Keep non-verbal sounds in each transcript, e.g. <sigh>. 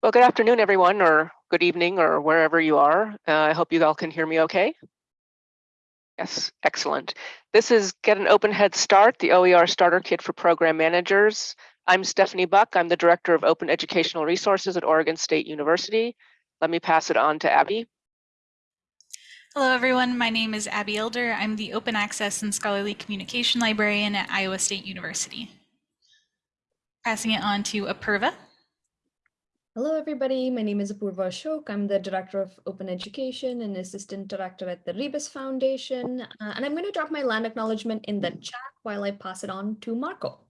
Well, good afternoon, everyone, or good evening, or wherever you are. Uh, I hope you all can hear me okay. Yes, excellent. This is Get an Open Head Start, the OER Starter Kit for Program Managers. I'm Stephanie Buck. I'm the Director of Open Educational Resources at Oregon State University. Let me pass it on to Abbey. Hello, everyone. My name is Abbey Elder. I'm the Open Access and Scholarly Communication Librarian at Iowa State University. Passing it on to Apurva. Hello, everybody. My name is Apurva Ashok. I'm the Director of Open Education and Assistant Director at the Rebus Foundation. Uh, and I'm going to drop my land acknowledgement in the chat while I pass it on to Marco.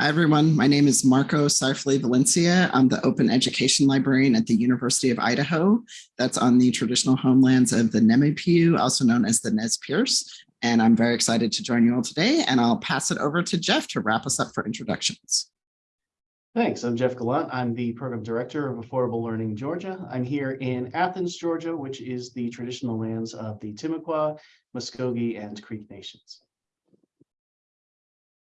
Hi, everyone. My name is Marco Seiferle-Valencia. I'm the Open Education Librarian at the University of Idaho. That's on the traditional homelands of the Nimiipuu, also known as the Nez Perce. And I'm very excited to join you all today. And I'll pass it over to Jeff to wrap us up for introductions. Thanks. I'm Jeff Gallant. I'm the Program Director of Affordable Learning Georgia. I'm here in Athens, Georgia, which is the traditional lands of the Timucua, Muskogee, and Creek Nations.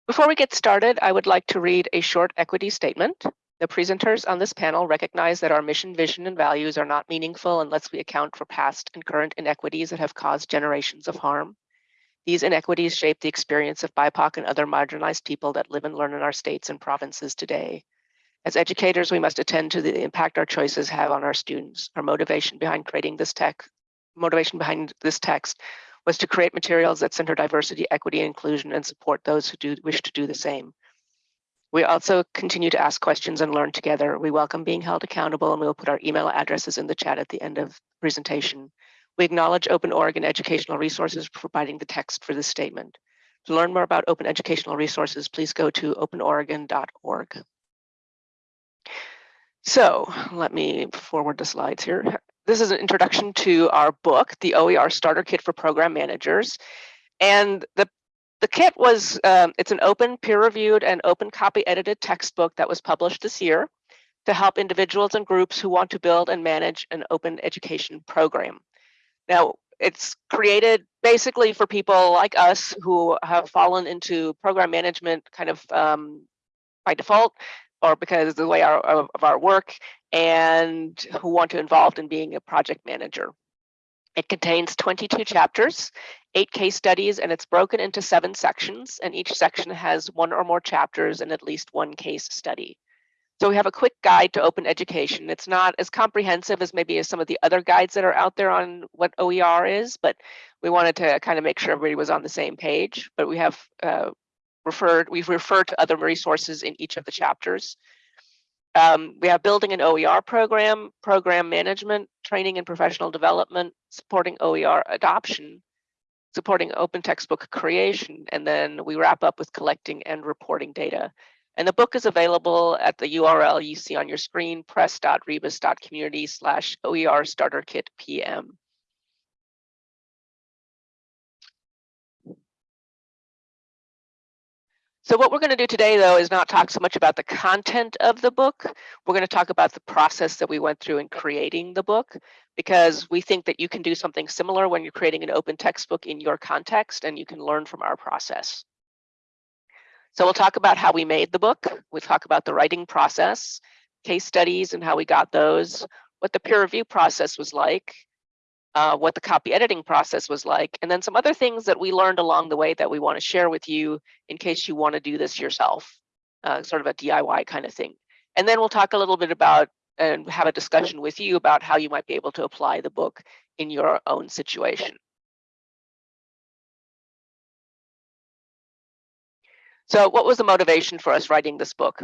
Before we get started, I would like to read a short equity statement. The presenters on this panel recognize that our mission, vision, and values are not meaningful unless we account for past and current inequities that have caused generations of harm. These inequities shape the experience of BIPOC and other marginalized people that live and learn in our states and provinces today. As educators, we must attend to the impact our choices have on our students. Our motivation behind creating this text, motivation behind this text was to create materials that center diversity, equity, and inclusion and support those who do wish to do the same. We also continue to ask questions and learn together. We welcome being held accountable and we will put our email addresses in the chat at the end of presentation. We acknowledge Open Oregon Educational Resources for providing the text for this statement. To learn more about open educational resources, please go to openoregon.org. So let me forward the slides here. This is an introduction to our book, the OER Starter Kit for Program Managers. And the, the kit was, um, it's an open peer-reviewed and open copy edited textbook that was published this year to help individuals and groups who want to build and manage an open education program. Now, it's created basically for people like us who have fallen into program management kind of um, by default or because of the way our, of our work and who want to involved in being a project manager. It contains 22 chapters, eight case studies, and it's broken into seven sections, and each section has one or more chapters and at least one case study. So we have a quick guide to open education. It's not as comprehensive as maybe as some of the other guides that are out there on what OER is, but we wanted to kind of make sure everybody was on the same page. But we have uh, referred, we've referred to other resources in each of the chapters. Um, we have building an OER program, program management, training and professional development, supporting OER adoption, supporting open textbook creation, and then we wrap up with collecting and reporting data. And the book is available at the URL you see on your screen, press.rebus.community slash OER starter kit PM. So what we're going to do today, though, is not talk so much about the content of the book. We're going to talk about the process that we went through in creating the book, because we think that you can do something similar when you're creating an open textbook in your context, and you can learn from our process. So we'll talk about how we made the book. We'll talk about the writing process, case studies and how we got those, what the peer review process was like, uh, what the copy editing process was like, and then some other things that we learned along the way that we want to share with you in case you want to do this yourself, uh, sort of a DIY kind of thing. And then we'll talk a little bit about and have a discussion with you about how you might be able to apply the book in your own situation. So what was the motivation for us writing this book?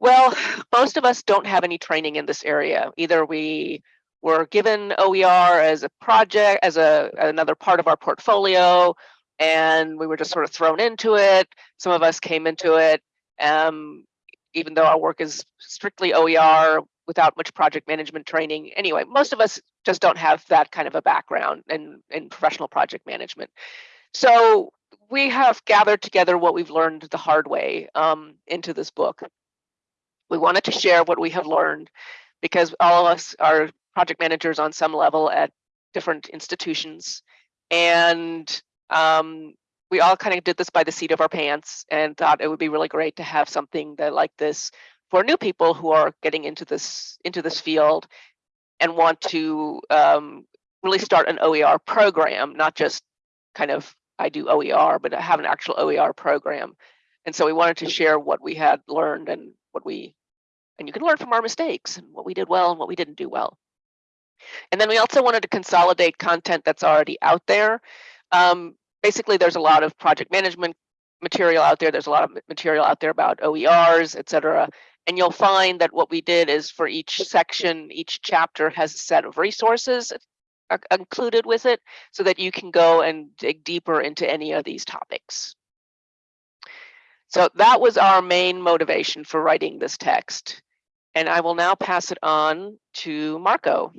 Well, most of us don't have any training in this area. Either we were given OER as a project, as a another part of our portfolio, and we were just sort of thrown into it. Some of us came into it, um, even though our work is strictly OER without much project management training. Anyway, most of us just don't have that kind of a background in, in professional project management. So we have gathered together what we've learned the hard way um, into this book. We wanted to share what we have learned because all of us are project managers on some level at different institutions. And um, we all kind of did this by the seat of our pants and thought it would be really great to have something that like this for new people who are getting into this into this field and want to um, really start an OER program, not just kind of I do OER, but I have an actual OER program. And so we wanted to share what we had learned and what we, and you can learn from our mistakes and what we did well and what we didn't do well. And then we also wanted to consolidate content that's already out there. Um, basically, there's a lot of project management material out there. There's a lot of material out there about OERs, et cetera. And you'll find that what we did is for each section, each chapter has a set of resources uh, included with it so that you can go and dig deeper into any of these topics. So that was our main motivation for writing this text. And I will now pass it on to Marco.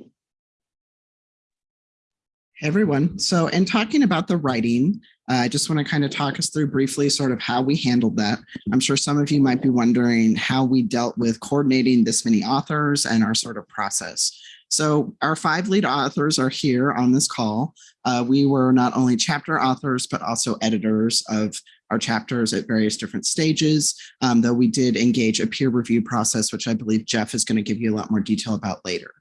Everyone. So in talking about the writing, uh, I just want to kind of talk us through briefly sort of how we handled that. I'm sure some of you might be wondering how we dealt with coordinating this many authors and our sort of process. So our five lead authors are here on this call. Uh, we were not only chapter authors, but also editors of our chapters at various different stages, um, though we did engage a peer review process, which I believe Jeff is going to give you a lot more detail about later.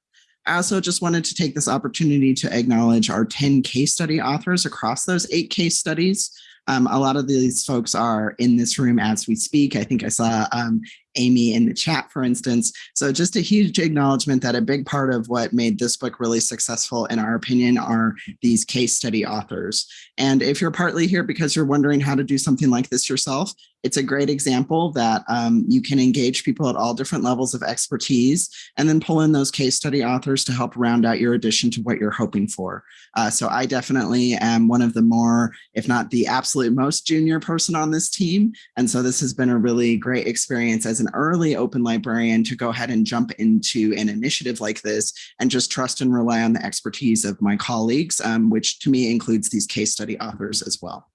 I also just wanted to take this opportunity to acknowledge our 10 case study authors across those eight case studies. Um, a lot of these folks are in this room as we speak. I think I saw um, Amy in the chat, for instance. So just a huge acknowledgement that a big part of what made this book really successful, in our opinion, are these case study authors. And if you're partly here because you're wondering how to do something like this yourself, it's a great example that um, you can engage people at all different levels of expertise and then pull in those case study authors to help round out your addition to what you're hoping for. Uh, so I definitely am one of the more, if not the absolute most junior person on this team. And so this has been a really great experience as an early open librarian to go ahead and jump into an initiative like this and just trust and rely on the expertise of my colleagues, um, which to me includes these case study authors as well.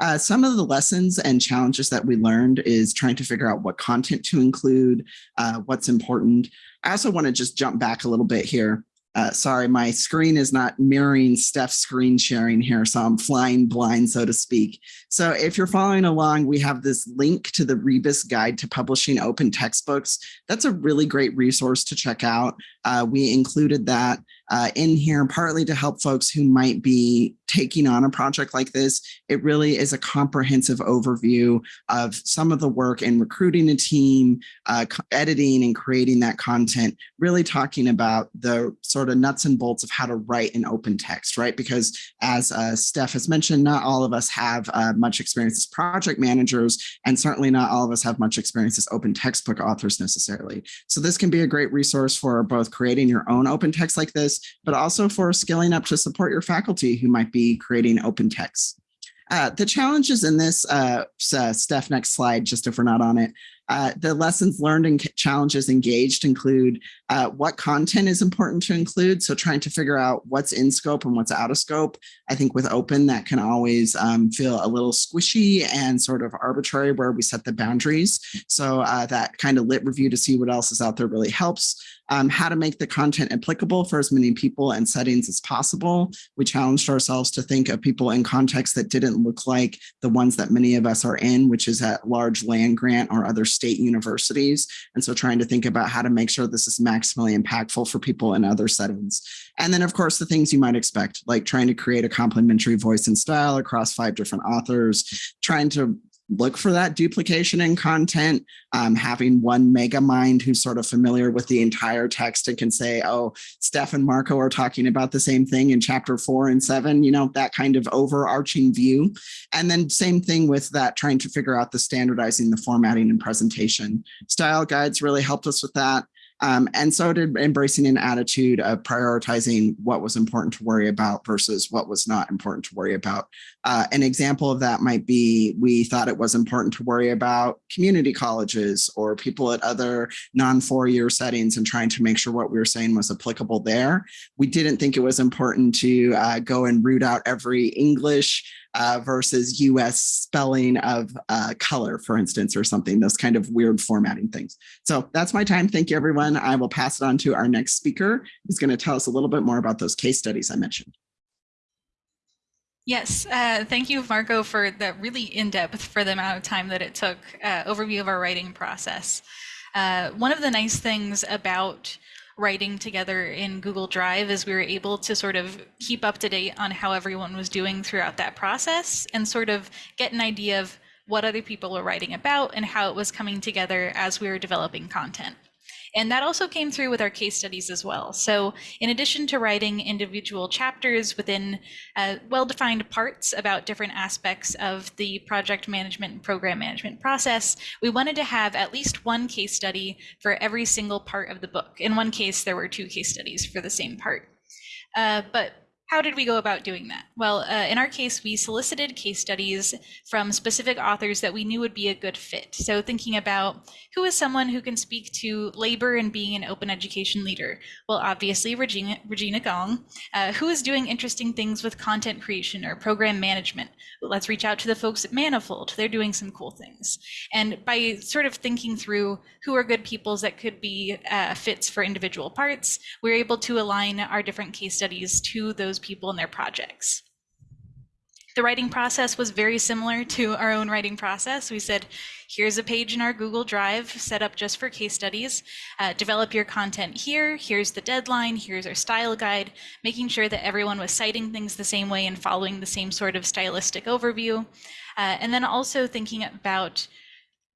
Uh, some of the lessons and challenges that we learned is trying to figure out what content to include, uh, what's important. I also want to just jump back a little bit here. Uh, sorry, my screen is not mirroring Steph's screen sharing here, so I'm flying blind, so to speak. So if you're following along, we have this link to the Rebus Guide to Publishing Open Textbooks. That's a really great resource to check out. Uh, we included that uh, in here partly to help folks who might be taking on a project like this. It really is a comprehensive overview of some of the work in recruiting a team, uh, editing and creating that content, really talking about the sort of nuts and bolts of how to write an open text, right? Because as uh, Steph has mentioned, not all of us have uh, much experience as project managers, and certainly not all of us have much experience as open textbook authors necessarily. So this can be a great resource for both creating your own open text like this, but also for scaling up to support your faculty who might be creating open texts. Uh, the challenges in this, uh, uh, Steph, next slide, just if we're not on it. Uh, the lessons learned and challenges engaged include uh, what content is important to include. So trying to figure out what's in scope and what's out of scope. I think with open, that can always um, feel a little squishy and sort of arbitrary where we set the boundaries. So uh, that kind of lit review to see what else is out there really helps. Um, how to make the content applicable for as many people and settings as possible. We challenged ourselves to think of people in contexts that didn't look like the ones that many of us are in, which is at large land grant or other state universities. And so trying to think about how to make sure this is maximally impactful for people in other settings. And then of course, the things you might expect, like trying to create a complementary voice and style across five different authors, trying to look for that duplication in content, um, having one mega mind who's sort of familiar with the entire text and can say, oh, Steph and Marco are talking about the same thing in chapter four and seven, you know, that kind of overarching view. And then same thing with that, trying to figure out the standardizing, the formatting and presentation. Style guides really helped us with that. Um, and so did embracing an attitude of prioritizing what was important to worry about versus what was not important to worry about. Uh, an example of that might be we thought it was important to worry about community colleges or people at other non four-year settings and trying to make sure what we were saying was applicable there. We didn't think it was important to uh, go and root out every English uh, versus US spelling of uh, color, for instance, or something, those kind of weird formatting things. So that's my time. Thank you, everyone. I will pass it on to our next speaker, who's going to tell us a little bit more about those case studies I mentioned. Yes, uh, thank you, Marco, for the really in-depth, for the amount of time that it took, uh, overview of our writing process. Uh, one of the nice things about writing together in Google Drive is we were able to sort of keep up to date on how everyone was doing throughout that process and sort of get an idea of what other people were writing about and how it was coming together as we were developing content. And that also came through with our case studies as well. So in addition to writing individual chapters within uh, well-defined parts about different aspects of the project management and program management process, we wanted to have at least one case study for every single part of the book. In one case, there were two case studies for the same part. Uh, but how did we go about doing that? Well, uh, in our case, we solicited case studies from specific authors that we knew would be a good fit. So thinking about who is someone who can speak to labor and being an open education leader? Well, obviously Regina, Regina Gong. Uh, who is doing interesting things with content creation or program management? Let's reach out to the folks at Manifold. They're doing some cool things. And by sort of thinking through who are good peoples that could be uh, fits for individual parts, we're able to align our different case studies to those people and their projects. The writing process was very similar to our own writing process. We said, here's a page in our Google Drive set up just for case studies. Uh, develop your content here. Here's the deadline. Here's our style guide, making sure that everyone was citing things the same way and following the same sort of stylistic overview. Uh, and then also thinking about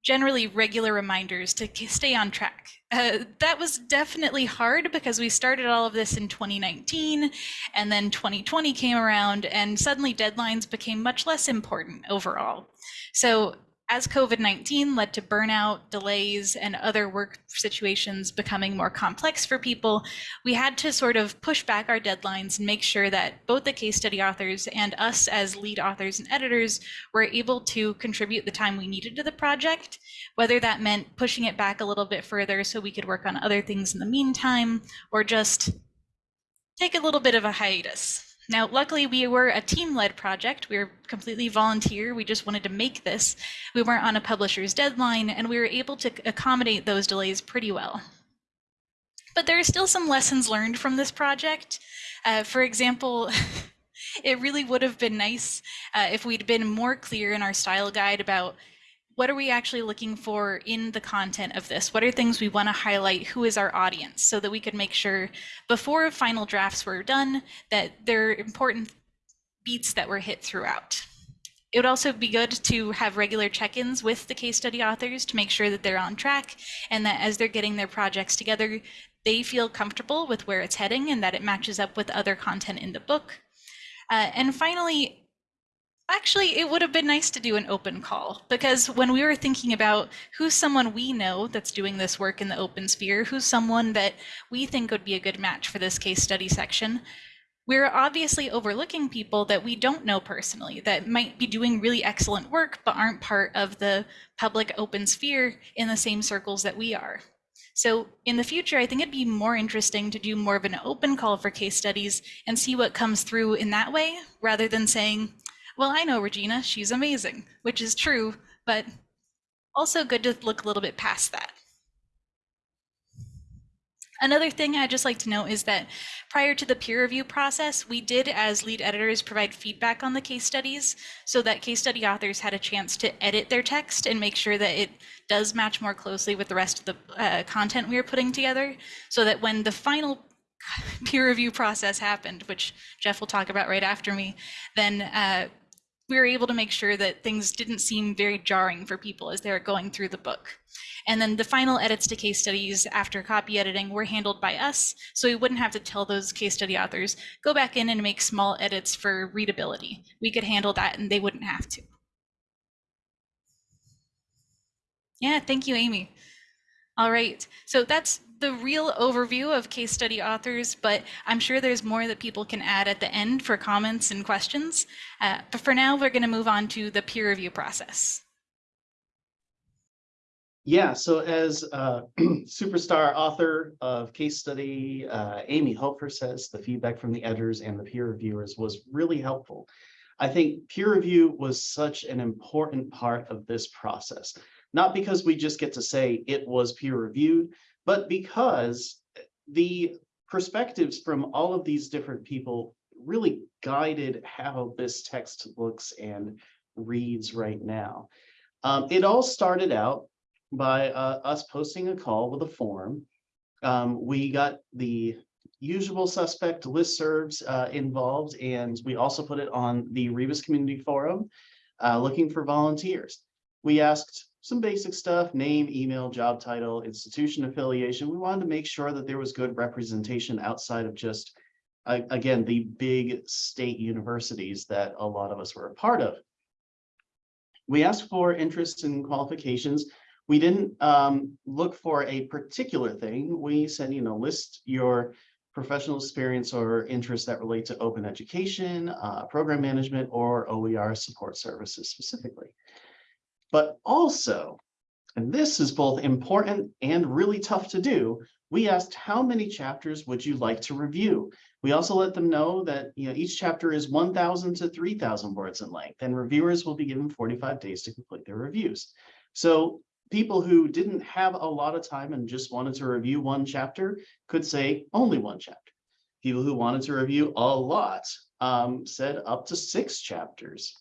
generally regular reminders to stay on track. Uh, that was definitely hard because we started all of this in 2019 and then 2020 came around and suddenly deadlines became much less important overall. So as COVID-19 led to burnout, delays, and other work situations becoming more complex for people, we had to sort of push back our deadlines and make sure that both the case study authors and us as lead authors and editors were able to contribute the time we needed to the project, whether that meant pushing it back a little bit further so we could work on other things in the meantime, or just take a little bit of a hiatus. Now, luckily, we were a team-led project. We were completely volunteer. We just wanted to make this. We weren't on a publisher's deadline, and we were able to accommodate those delays pretty well. But there are still some lessons learned from this project. Uh, for example, <laughs> it really would have been nice uh, if we'd been more clear in our style guide about what are we actually looking for in the content of this? What are things we want to highlight? Who is our audience? So that we could make sure before final drafts were done that there are important beats that were hit throughout. It would also be good to have regular check-ins with the case study authors to make sure that they're on track and that as they're getting their projects together, they feel comfortable with where it's heading and that it matches up with other content in the book. Uh, and finally, Actually, it would have been nice to do an open call because when we were thinking about who's someone we know that's doing this work in the open sphere, who's someone that we think would be a good match for this case study section, we're obviously overlooking people that we don't know personally that might be doing really excellent work but aren't part of the public open sphere in the same circles that we are. So in the future, I think it'd be more interesting to do more of an open call for case studies and see what comes through in that way rather than saying, well, I know Regina, she's amazing, which is true, but also good to look a little bit past that. Another thing I'd just like to note is that prior to the peer review process, we did as lead editors provide feedback on the case studies so that case study authors had a chance to edit their text and make sure that it does match more closely with the rest of the uh, content we are putting together so that when the final <laughs> peer review process happened, which Jeff will talk about right after me, then uh, we were able to make sure that things didn't seem very jarring for people as they were going through the book. And then the final edits to case studies after copy editing were handled by us, so we wouldn't have to tell those case study authors, go back in and make small edits for readability. We could handle that and they wouldn't have to. Yeah, thank you, Amy. All right, so that's the real overview of case study authors, but I'm sure there's more that people can add at the end for comments and questions. Uh, but for now, we're going to move on to the peer review process. Yeah, so as uh, <clears throat> superstar author of case study, uh, Amy Hofer says the feedback from the editors and the peer reviewers was really helpful. I think peer review was such an important part of this process, not because we just get to say it was peer reviewed, but because the perspectives from all of these different people really guided how this text looks and reads right now. Um, it all started out by uh, us posting a call with a form. Um, we got the usual suspect listservs uh, involved, and we also put it on the Rebus Community Forum, uh, looking for volunteers. We asked some basic stuff, name, email, job title, institution affiliation. We wanted to make sure that there was good representation outside of just, again, the big state universities that a lot of us were a part of. We asked for interests and qualifications. We didn't um, look for a particular thing. We said, you know, list your professional experience or interests that relate to open education, uh, program management, or OER support services specifically. But also, and this is both important and really tough to do, we asked how many chapters would you like to review? We also let them know that you know each chapter is 1,000 to 3,000 words in length, and reviewers will be given 45 days to complete their reviews. So people who didn't have a lot of time and just wanted to review one chapter could say only one chapter. People who wanted to review a lot um, said up to six chapters.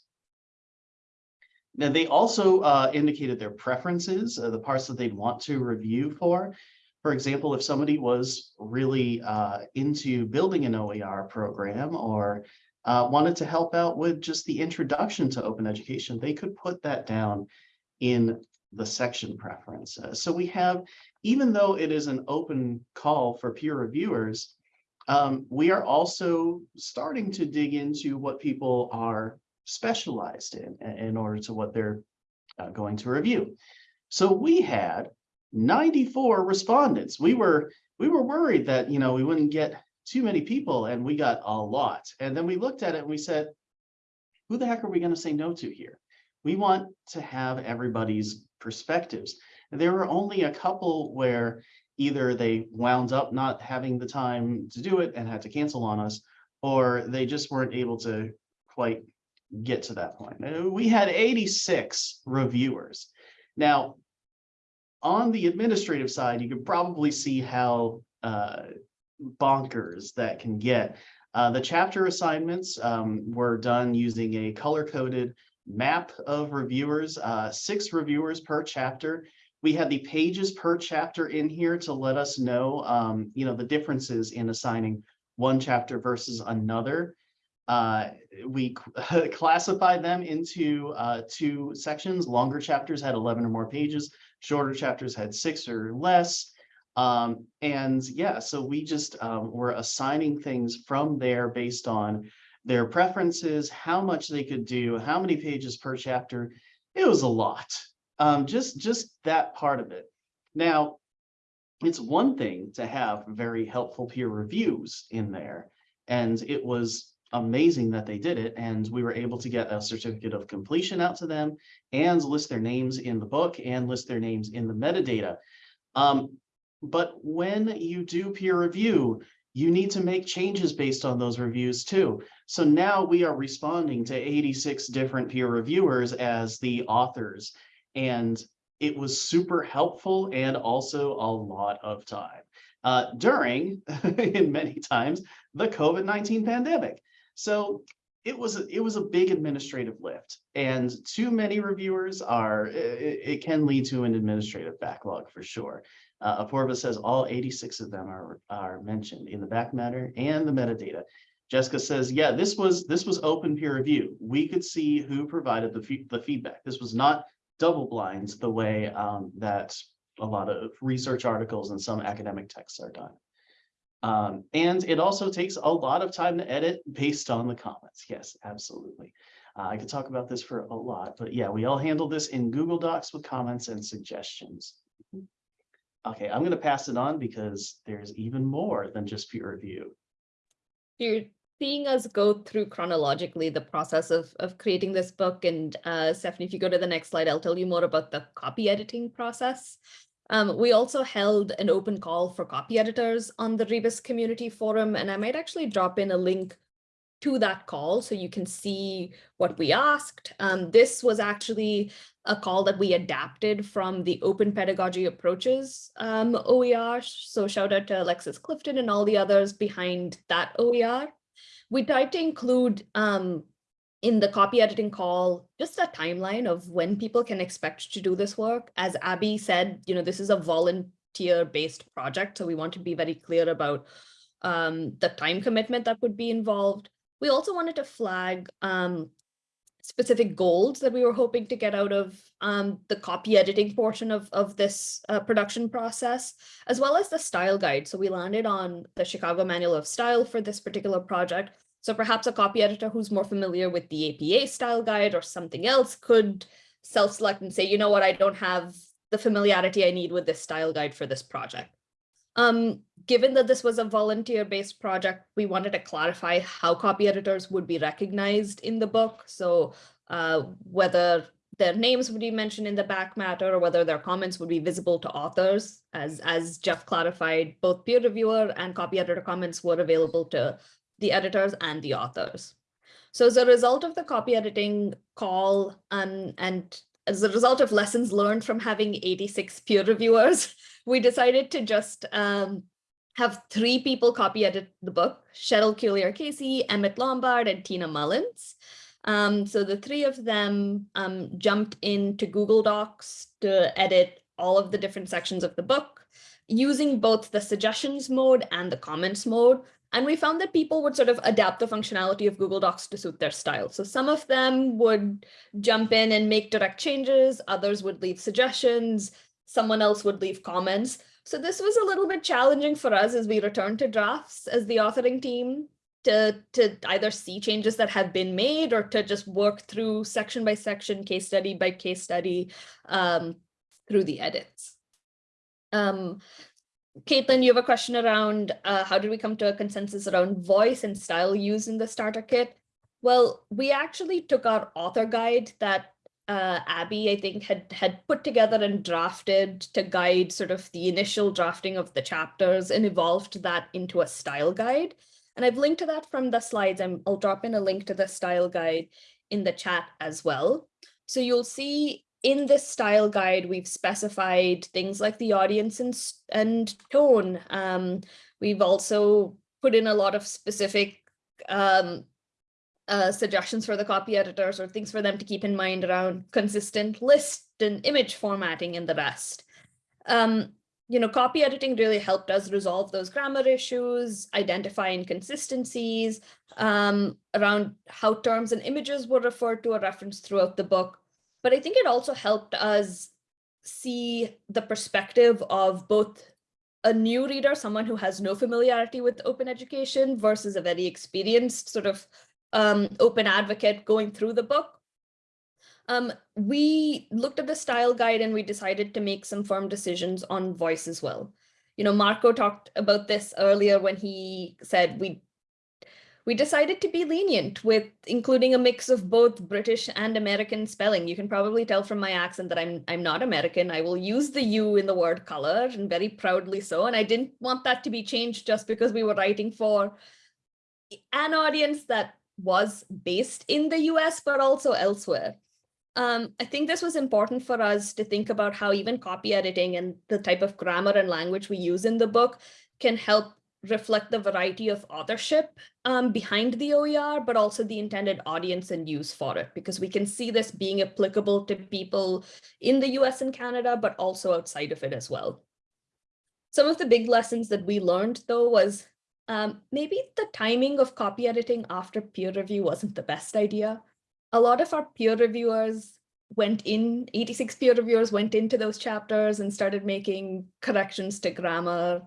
Now, they also uh, indicated their preferences, uh, the parts that they'd want to review for. For example, if somebody was really uh, into building an OER program or uh, wanted to help out with just the introduction to open education, they could put that down in the section preference. Uh, so we have, even though it is an open call for peer reviewers, um, we are also starting to dig into what people are specialized in, in order to what they're uh, going to review. So we had 94 respondents. We were we were worried that you know we wouldn't get too many people, and we got a lot. And then we looked at it and we said, who the heck are we going to say no to here? We want to have everybody's perspectives. And there were only a couple where either they wound up not having the time to do it and had to cancel on us, or they just weren't able to quite get to that point. Uh, We had 86 reviewers. Now, on the administrative side, you can probably see how uh, bonkers that can get. Uh, the chapter assignments um, were done using a color-coded map of reviewers, uh, six reviewers per chapter. We had the pages per chapter in here to let us know, um, you know, the differences in assigning one chapter versus another. Uh, we <laughs> classified them into uh, two sections. Longer chapters had 11 or more pages. Shorter chapters had six or less. Um, and yeah, so we just um, were assigning things from there based on their preferences, how much they could do, how many pages per chapter. It was a lot, um, just, just that part of it. Now, it's one thing to have very helpful peer reviews in there, and it was amazing that they did it. And we were able to get a certificate of completion out to them and list their names in the book and list their names in the metadata. Um, but when you do peer review, you need to make changes based on those reviews too. So now we are responding to 86 different peer reviewers as the authors. And it was super helpful and also a lot of time uh, during, <laughs> in many times, the COVID-19 pandemic. So it was a, it was a big administrative lift and too many reviewers are it, it can lead to an administrative backlog for sure. Uh, Apurva says all 86 of them are are mentioned in the back matter and the metadata. Jessica says, yeah, this was this was open peer review. We could see who provided the, the feedback. This was not double blinds the way um, that a lot of research articles and some academic texts are done. Um, and it also takes a lot of time to edit based on the comments. Yes, absolutely. Uh, I could talk about this for a lot, but yeah, we all handle this in Google Docs with comments and suggestions. Okay, I'm going to pass it on because there's even more than just peer review. You're seeing us go through chronologically the process of, of creating this book. And uh, Stephanie, if you go to the next slide, I'll tell you more about the copy editing process. Um, we also held an open call for copy editors on the Rebus community forum, and I might actually drop in a link to that call so you can see what we asked. Um, this was actually a call that we adapted from the open pedagogy approaches um, OER. So shout out to Alexis Clifton and all the others behind that OER. We tried to include um, in the copy editing call, just a timeline of when people can expect to do this work. As Abbey said, you know, this is a volunteer-based project, so we want to be very clear about um, the time commitment that would be involved. We also wanted to flag um, specific goals that we were hoping to get out of um, the copy editing portion of, of this uh, production process, as well as the style guide. So we landed on the Chicago Manual of Style for this particular project. So perhaps a copy editor who's more familiar with the APA style guide or something else could self-select and say, you know what, I don't have the familiarity I need with this style guide for this project. Um, given that this was a volunteer-based project, we wanted to clarify how copy editors would be recognized in the book. So uh, whether their names would be mentioned in the back matter or whether their comments would be visible to authors. As, as Jeff clarified, both peer reviewer and copy editor comments were available to the editors and the authors. So as a result of the copy editing call and, and as a result of lessons learned from having 86 peer reviewers, <laughs> we decided to just um, have three people copy edit the book, Cheryl Collier Casey, Emmett Lombard, and Tina Mullins. Um, so the three of them um, jumped into Google Docs to edit all of the different sections of the book using both the suggestions mode and the comments mode. And we found that people would sort of adapt the functionality of Google Docs to suit their style. So some of them would jump in and make direct changes, others would leave suggestions, someone else would leave comments. So this was a little bit challenging for us as we returned to drafts as the authoring team to, to either see changes that have been made or to just work through section by section, case study by case study um, through the edits. Um, Caitlin, you have a question around uh, how did we come to a consensus around voice and style used in the starter kit? Well, we actually took our author guide that uh, Abbey, I think, had had put together and drafted to guide sort of the initial drafting of the chapters and evolved that into a style guide. And I've linked to that from the slides. i will drop in a link to the style guide in the chat as well. So you'll see in this style guide, we've specified things like the audience and, and tone. Um, we've also put in a lot of specific um, uh, suggestions for the copy editors or things for them to keep in mind around consistent list and image formatting and the rest. Um, you know, copy editing really helped us resolve those grammar issues, identify inconsistencies um, around how terms and images were referred to or referenced throughout the book, but I think it also helped us see the perspective of both a new reader, someone who has no familiarity with open education versus a very experienced sort of um, open advocate going through the book. Um, we looked at the style guide and we decided to make some firm decisions on voice as well. You know, Marco talked about this earlier when he said we we decided to be lenient with including a mix of both British and American spelling. You can probably tell from my accent that I'm I'm not American. I will use the U in the word color and very proudly so. And I didn't want that to be changed just because we were writing for an audience that was based in the US, but also elsewhere. Um, I think this was important for us to think about how even copy editing and the type of grammar and language we use in the book can help reflect the variety of authorship um, behind the OER, but also the intended audience and use for it, because we can see this being applicable to people in the US and Canada, but also outside of it as well. Some of the big lessons that we learned, though, was um, maybe the timing of copy editing after peer review wasn't the best idea. A lot of our peer reviewers went in, 86 peer reviewers went into those chapters and started making corrections to grammar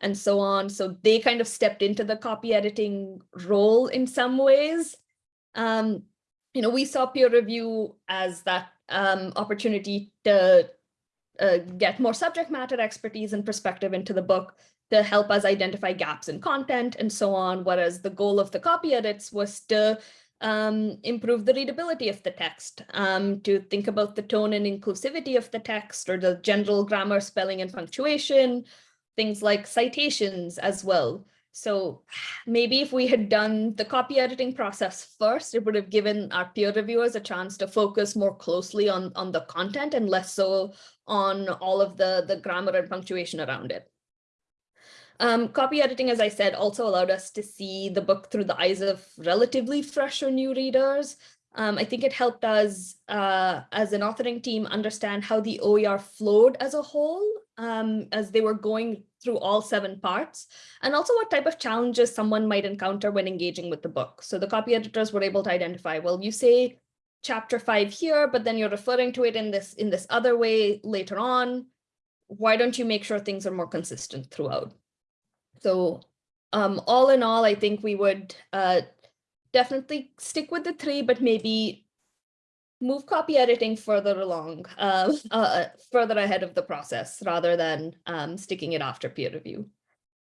and so on. So they kind of stepped into the copy editing role in some ways. Um, you know, we saw peer review as that um, opportunity to uh, get more subject matter expertise and perspective into the book to help us identify gaps in content and so on, whereas the goal of the copy edits was to um, improve the readability of the text, um, to think about the tone and inclusivity of the text or the general grammar, spelling, and punctuation, things like citations as well. So maybe if we had done the copy editing process first, it would have given our peer reviewers a chance to focus more closely on, on the content and less so on all of the, the grammar and punctuation around it. Um, copy editing, as I said, also allowed us to see the book through the eyes of relatively fresh or new readers. Um, I think it helped us uh, as an authoring team understand how the OER flowed as a whole um, as they were going through all seven parts, and also what type of challenges someone might encounter when engaging with the book. So the copy editors were able to identify, well, you say chapter five here, but then you're referring to it in this in this other way later on. Why don't you make sure things are more consistent throughout? So um, all in all, I think we would uh, definitely stick with the three, but maybe move copy editing further along, <laughs> uh, uh, further ahead of the process rather than um, sticking it after peer review.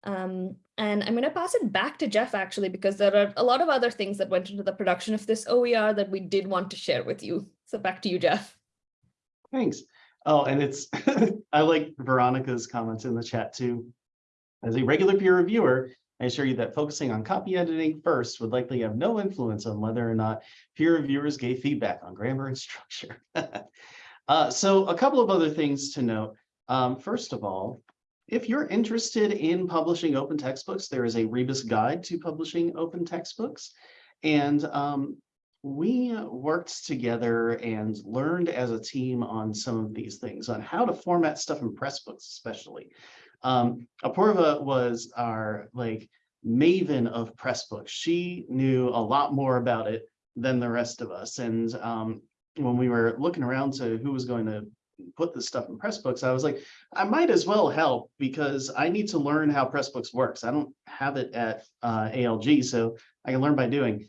Um, and I'm going to pass it back to Jeff actually, because there are a lot of other things that went into the production of this OER that we did want to share with you. So back to you, Jeff. Thanks. Oh, and it's, <laughs> I like Veronica's comments in the chat too. As a regular peer reviewer, I assure you that focusing on copy editing first would likely have no influence on whether or not peer reviewers gave feedback on grammar and <laughs> structure. uh, so a couple of other things to note. Um, first of all, if you're interested in publishing open textbooks, there is a Rebus guide to publishing open textbooks. And um, we worked together and learned as a team on some of these things, on how to format stuff in Pressbooks especially. Um, Apurva was our like maven of Pressbooks. She knew a lot more about it than the rest of us. And um, when we were looking around to who was going to put this stuff in Pressbooks, I was like, I might as well help because I need to learn how Pressbooks works. I don't have it at uh, ALG, so I can learn by doing.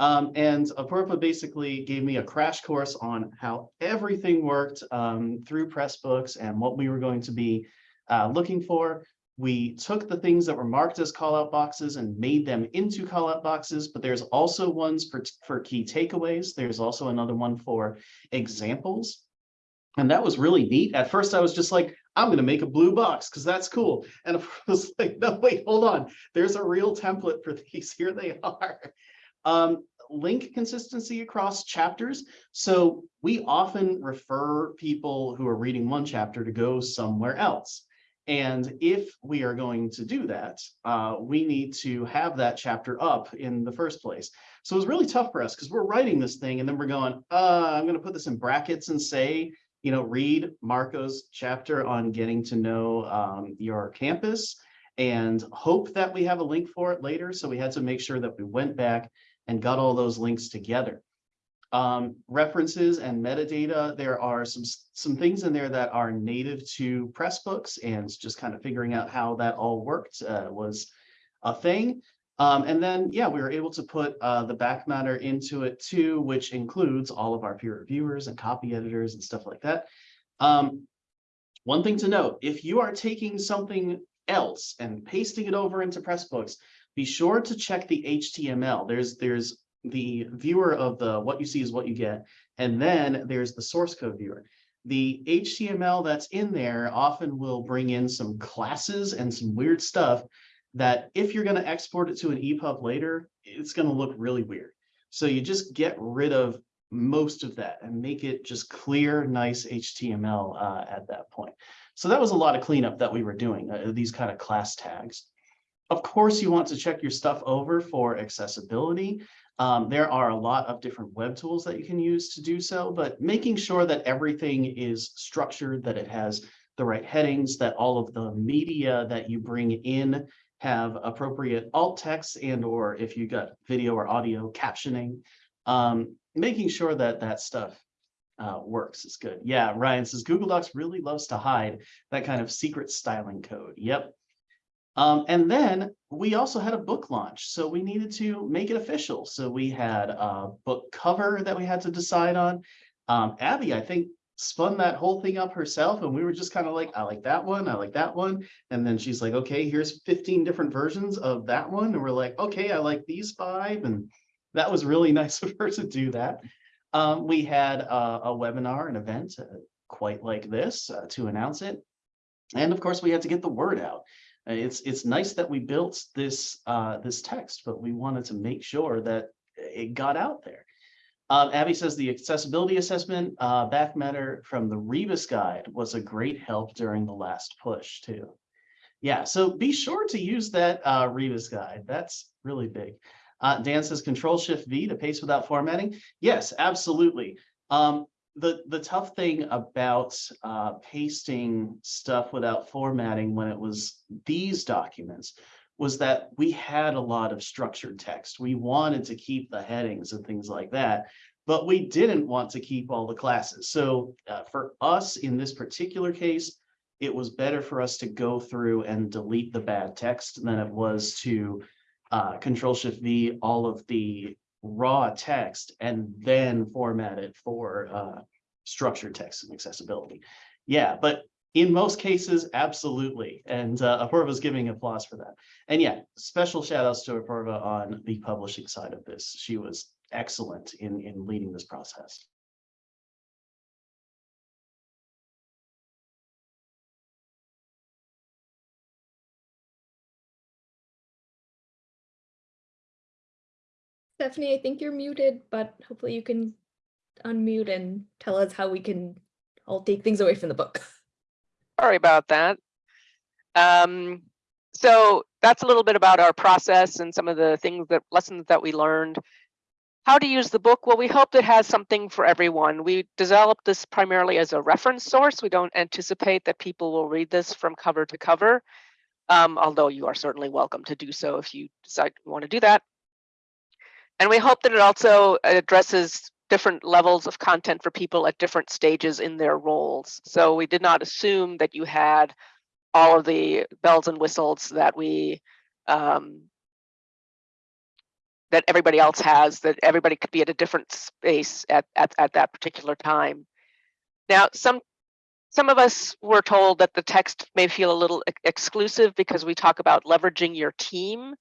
Um, and Apurva basically gave me a crash course on how everything worked um, through Pressbooks and what we were going to be uh, looking for. We took the things that were marked as callout boxes and made them into callout boxes, but there's also ones for, for key takeaways. There's also another one for examples. And that was really neat. At first, I was just like, I'm going to make a blue box because that's cool. And <laughs> I was like, no, wait, hold on. There's a real template for <laughs> these. Here they are. Um, link consistency across chapters. So we often refer people who are reading one chapter to go somewhere else. And if we are going to do that, uh, we need to have that chapter up in the first place. So it was really tough for us because we're writing this thing and then we're going, uh, I'm going to put this in brackets and say, you know, read Marco's chapter on getting to know um, your campus and hope that we have a link for it later. So we had to make sure that we went back and got all those links together. Um, references and metadata, there are some, some things in there that are native to Pressbooks and just kind of figuring out how that all worked uh, was a thing. Um, and then, yeah, we were able to put uh, the back matter into it too, which includes all of our peer reviewers and copy editors and stuff like that. Um, one thing to note, if you are taking something else and pasting it over into Pressbooks, be sure to check the HTML. There's there's the viewer of the what you see is what you get, and then there's the source code viewer. The HTML that's in there often will bring in some classes and some weird stuff that if you're going to export it to an EPUB later, it's going to look really weird. So you just get rid of most of that and make it just clear, nice HTML uh, at that point. So that was a lot of cleanup that we were doing, uh, these kind of class tags. Of course, you want to check your stuff over for accessibility. Um, there are a lot of different web tools that you can use to do so, but making sure that everything is structured, that it has the right headings, that all of the media that you bring in have appropriate alt text and or if you got video or audio captioning, um, making sure that that stuff uh, works is good. Yeah, Ryan says Google Docs really loves to hide that kind of secret styling code. Yep, um, and then we also had a book launch, so we needed to make it official. So we had a book cover that we had to decide on. Um, Abbey, I think, spun that whole thing up herself, and we were just kind of like, I like that one, I like that one. And then she's like, okay, here's 15 different versions of that one. And we're like, okay, I like these five. And that was really <laughs> nice of her to do that. Um, we had a, a, webinar, an event uh, quite like this uh, to announce it. And of course, we had to get the word out. It's it's nice that we built this uh, this text, but we wanted to make sure that it got out there. Um, Abbey says the accessibility assessment uh, back matter from the Rebus guide was a great help during the last push too. Yeah, so be sure to use that uh, Rebus guide. That's really big. Uh, Dan says Control Shift V to paste without formatting. Yes, absolutely. Um, the, the tough thing about uh, pasting stuff without formatting when it was these documents was that we had a lot of structured text. We wanted to keep the headings and things like that, but we didn't want to keep all the classes. So uh, for us in this particular case, it was better for us to go through and delete the bad text than it was to uh, Control Shift V all of the raw text and then format it for uh, structured text and accessibility. Yeah, but in most cases, absolutely. And uh, Apurva's giving applause for that. And yeah, special shout outs to Apurva on the publishing side of this. She was excellent in, in leading this process. Stephanie, I think you're muted, but hopefully you can unmute and tell us how we can all take things away from the book. <laughs> Sorry about that. Um, so that's a little bit about our process and some of the things that lessons that we learned. How to use the book? Well, we hope it has something for everyone. We developed this primarily as a reference source. We don't anticipate that people will read this from cover to cover, um, although you are certainly welcome to do so if you decide you want to do that. And we hope that it also addresses different levels of content for people at different stages in their roles. So we did not assume that you had all of the bells and whistles that we um, that everybody else has, that everybody could be at a different space at, at, at that particular time. Now, some some of us were told that the text may feel a little ex- exclusive because we talk about leveraging your team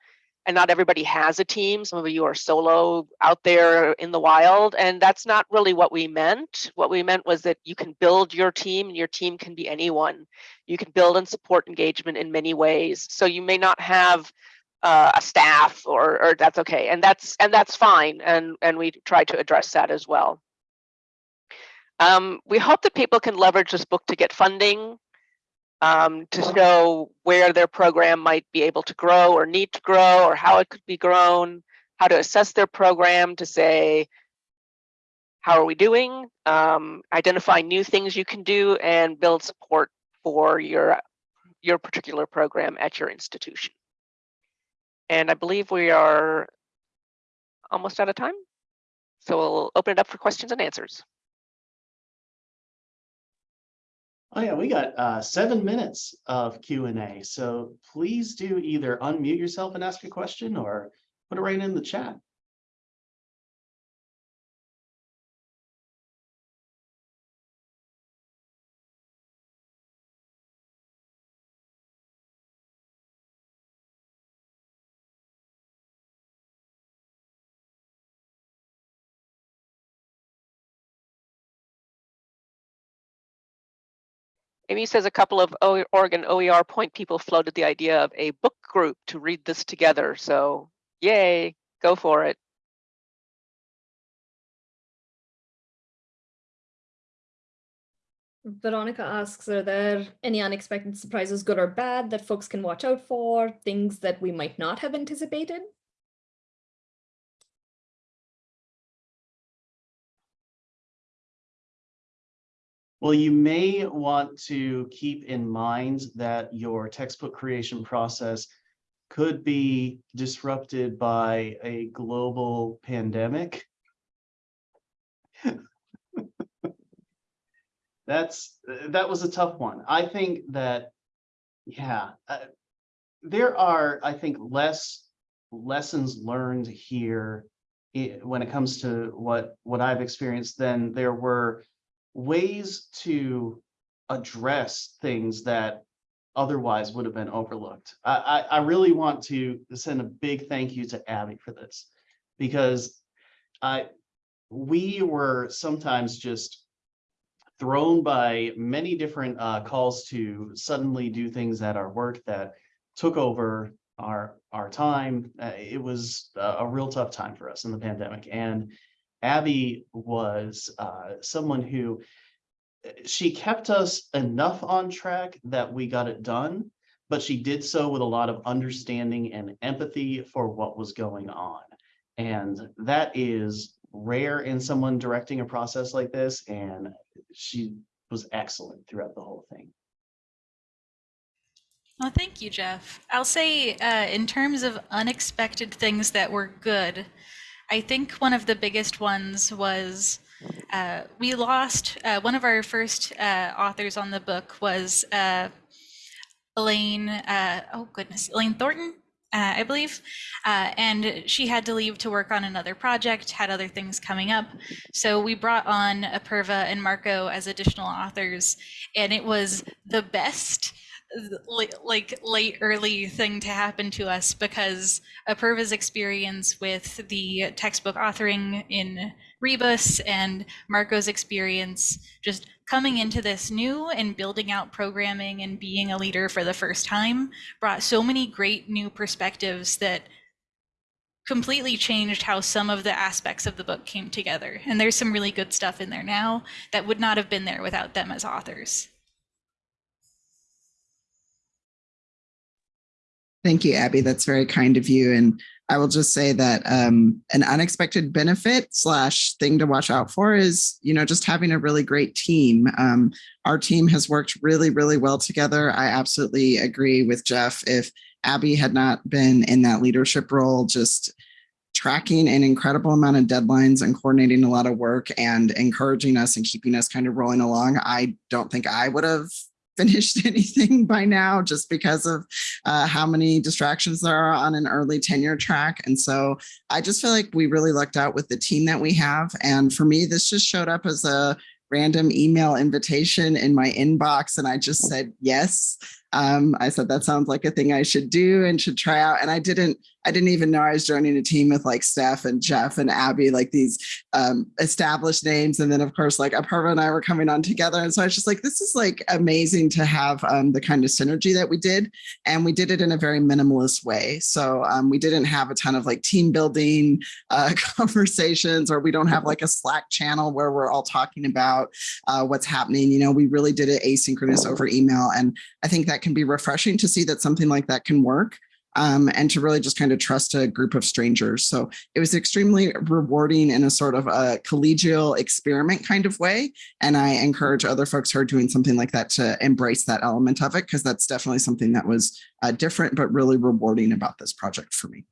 and not everybody has a team. Some of you are solo out there in the wild, and that's not really what we meant. What we meant was that you can build your team, and your team can be anyone. You can build and support engagement in many ways. So you may not have uh, a staff, or, or that's okay, and that's and that's fine. And and we try to address that as well. Um, we hope that people can leverage this book to get funding um, to show where their program might be able to grow or need to grow or how it could be grown, how to assess their program to say, how are we doing? Um, identify new things you can do and build support for your, your particular program at your institution. And I believe we are almost out of time. So we'll open it up for questions and answers. Oh yeah, we got uh, seven minutes of Q and A. So please do either unmute yourself and ask a question or put it right in the chat. Amy says a couple of Oregon OER point people floated the idea of a book group to read this together. So yay, go for it. Veronica asks, are there any unexpected surprises, good or bad, that folks can watch out for, things that we might not have anticipated? Well, you may want to keep in mind that your textbook creation process could be disrupted by a global pandemic. <laughs> That's, that was a tough one. I think that, yeah, uh, there are, I think, less lessons learned here when it comes to what, what I've experienced than there were ways to address things that otherwise would have been overlooked. I, I, I really want to send a big thank you to Abbey for this because I, we were sometimes just thrown by many different uh, calls to suddenly do things at our work that took over our our time. Uh, it was a, a real tough time for us in the pandemic, and Abbey was uh, someone who uh, she kept us enough on track that we got it done, but she did so with a lot of understanding and empathy for what was going on. And that is rare in someone directing a process like this, and she was excellent throughout the whole thing. Well, thank you, Jeff. I'll say, uh, in terms of unexpected things that were good, I think one of the biggest ones was uh, we lost uh, one of our first uh, authors on the book was uh, Elaine. Uh, oh goodness, Elaine Thornton, uh, I believe, and she had to leave to work on another project, had other things coming up. So we brought on Apurva and Marco as additional authors, and it was the best like late early thing to happen to us because Apurva's experience with the textbook authoring in Rebus and Marco's experience just coming into this new and building out programming and being a leader for the first time brought so many great new perspectives that completely changed how some of the aspects of the book came together. And there's some really good stuff in there now that would not have been there without them as authors. Thank you, Abbey. That's very kind of you. And I will just say that um, an unexpected benefit slash thing to watch out for is, you know, just having a really great team. Um, our team has worked really, really well together. I absolutely agree with Jeff. If Abbey had not been in that leadership role, just tracking an incredible amount of deadlines and coordinating a lot of work and encouraging us and keeping us kind of rolling along, I don't think I would have finished <laughs> anything by now just because of uh, how many distractions there are on an early tenure track. And so I just feel like we really lucked out with the team that we have. And for me, this just showed up as a random email invitation in my inbox and I just said yes. Um, I said that sounds like a thing I should do and should try out. And I didn't, I didn't even know I was joining a team with like Steph and Jeff and Abbey, like these um, established names. And then of course, like Apurva and I were coming on together. And so I was just like, this is like amazing to have um, the kind of synergy that we did. And we did it in a very minimalist way. So um, we didn't have a ton of like team building uh, <laughs> conversations, or we don't have like a Slack channel where we're all talking about uh, what's happening. You know, we really did it asynchronous over email. And I think that can be refreshing to see that something like that can work. Um, and to really just kind of trust a group of strangers. So it was extremely rewarding in a sort of a collegial experiment kind of way. And I encourage other folks who are doing something like that to embrace that element of it, because that's definitely something that was uh, different, but really rewarding about this project for me.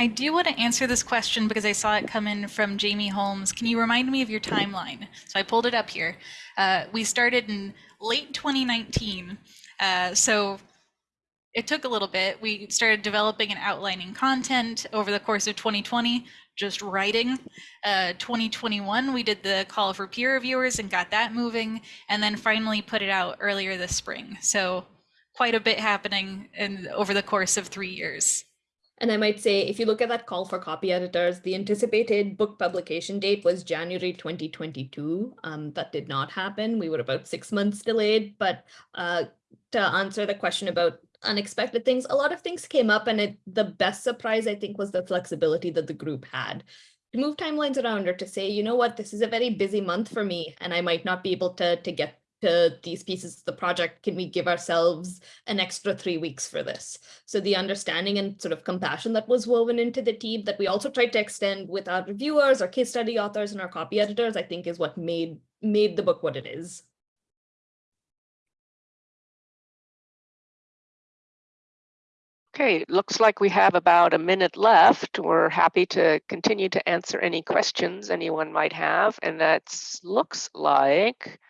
I do want to answer this question because I saw it come in from Jamie Holmes. Can you remind me of your timeline? So I pulled it up here. Uh, we started in late 2019. Uh, so it took a little bit. We started developing and outlining content over the course of 2020, just writing. Uh, 2021, we did the call for peer reviewers and got that moving, and then finally put it out earlier this spring. So quite a bit happening in, over the course of three years. And I might say, if you look at that call for copy editors, the anticipated book publication date was January 2022. Um, that did not happen. We were about six months delayed. But uh, to answer the question about unexpected things, a lot of things came up. And it, the best surprise, I think, was the flexibility that the group had to move timelines around or to say, you know what, this is a very busy month for me, and I might not be able to, to get to these pieces of the project, can we give ourselves an extra three weeks for this? So the understanding and sort of compassion that was woven into the team that we also tried to extend with our reviewers, our case study authors, and our copy editors, I think is what made made the book what it is. Okay, looks like we have about a minute left. We're happy to continue to answer any questions anyone might have. And that looks like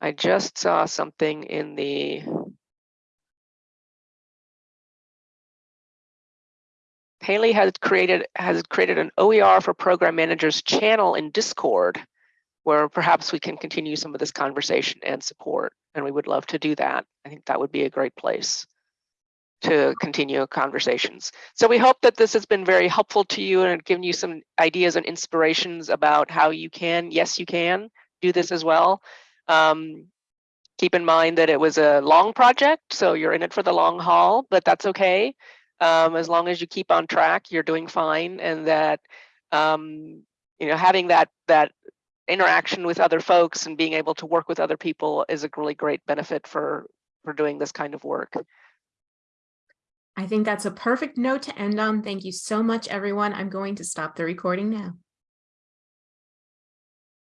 I just saw something in the Haley has created has created an OER for program managers channel in Discord where perhaps we can continue some of this conversation and support. And we would love to do that. I think that would be a great place to continue conversations. So we hope that this has been very helpful to you and given you some ideas and inspirations about how you can, yes, you can do this as well. Um, keep in mind that it was a long project, so you're in it for the long haul, but that's okay. Um, as long as you keep on track, you're doing fine, and that um, you know having that that interaction with other folks and being able to work with other people is a really great benefit for for doing this kind of work. I think that's a perfect note to end on. Thank you so much, everyone. I'm going to stop the recording now.